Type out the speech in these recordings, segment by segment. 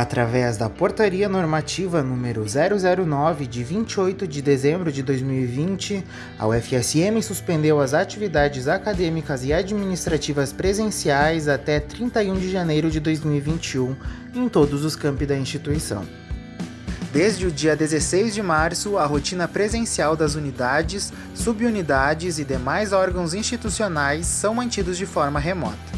Através da Portaria Normativa número 009 de 28 de dezembro de 2020, a UFSM suspendeu as atividades acadêmicas e administrativas presenciais até 31 de janeiro de 2021 em todos os campi da instituição. Desde o dia 16 de março, a rotina presencial das unidades, subunidades e demais órgãos institucionais são mantidos de forma remota.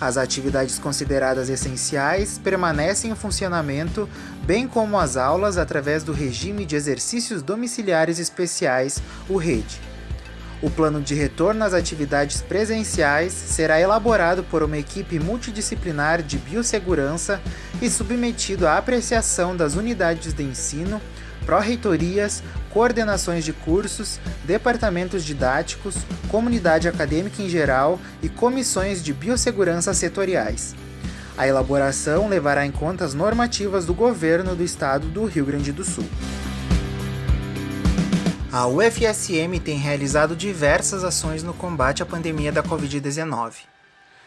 As atividades consideradas essenciais permanecem em funcionamento, bem como as aulas através do regime de exercícios domiciliares especiais, o RED. O plano de retorno às atividades presenciais será elaborado por uma equipe multidisciplinar de biossegurança e submetido à apreciação das unidades de ensino, pró-reitorias, coordenações de cursos, departamentos didáticos, comunidade acadêmica em geral e comissões de biossegurança setoriais. A elaboração levará em conta as normativas do governo do estado do Rio Grande do Sul. A UFSM tem realizado diversas ações no combate à pandemia da Covid-19.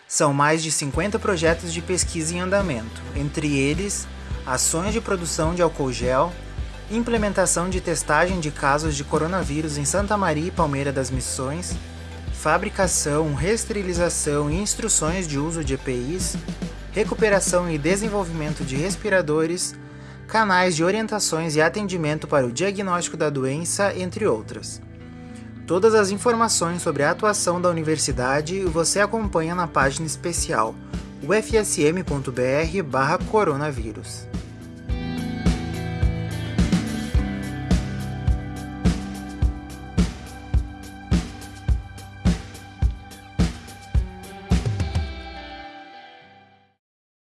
São mais de 50 projetos de pesquisa em andamento, entre eles ações de produção de álcool gel, implementação de testagem de casos de coronavírus em Santa Maria e Palmeira das Missões, fabricação, reesterilização e instruções de uso de EPIs, recuperação e desenvolvimento de respiradores, canais de orientações e atendimento para o diagnóstico da doença, entre outras. Todas as informações sobre a atuação da universidade você acompanha na página especial ufsm.br/coronavírus.